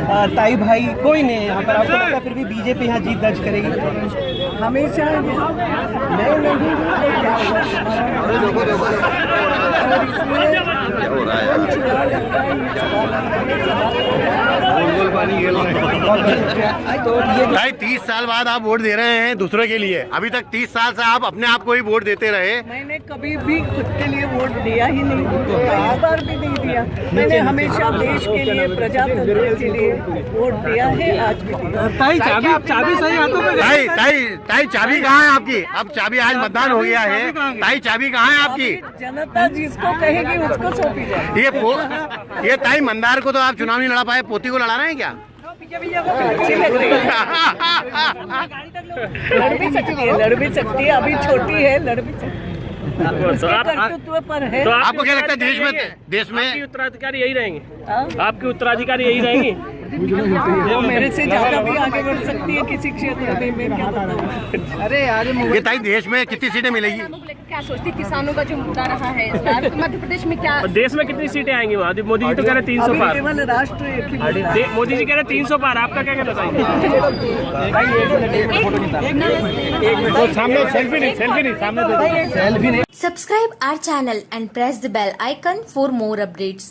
अ, ताई भाई कोई नहीं है यहाँ पर। आपको लगता है फिर भी बीजेपी यहाँ जीत दर्ज करेगी? हमेशा मैं नहीं हूँ ये भाई तीस साल बाद आप वोट दे रहे हैं दूसरों के लिए। अभी तक तीस साल से आप अपने आप को ही वोट देते रहे। मैंने कभी भी खुद के लिए वोट दिया ही नहीं इस बार भी नहीं दिया। मैंने हमेशा देश के लिए प्रजातंत्र के लिए वोट दिया है आज भी ताई चाबी चाबी सही हाथों में ताई। ताई ताई चाबी कहाँ है आपकी? अब चाबी आज मतदान हो गया है। ताई चाबी कहाँ है आपकी? जनता जिसको कहेगी उसको सौंपी जाए। ये ये ताई मंदार को तो आप चुनाव नहीं लड़ा पाए पोती को लड़ा रहे हैं क्या? लड़ भी सकती है लड़ भी सकती है अभी छोटी है लड़ भी सकती है पर है तो आपको क्या लगता है देश में देश में आपकी उत्तराधिकारी यही रहेंगे। हाँ? आपकी उत्तराधिकारी यही रहेंगी? वो मेरे से ज़्यादा भी आगे बढ़ सकती है किसी क्षेत्र में मैं क्या बताऊँ? अरे यार ये ताई देश में कितनी सीटें मिलेगी? क्या सोचती किसानों का जो मुद्दा रहा है इस बार तो मध्य प्रदेश में क्या और देश में कितनी सीटें आएँगी वहाँ मोदी जी तो कह रहे तीन सौ अभी पार राष्ट्र ही है। मोदी जी कह रहे तीन सौ पार आपका क्या कहना चाहिए subscribe selfie channel and press the bell icon for more updates.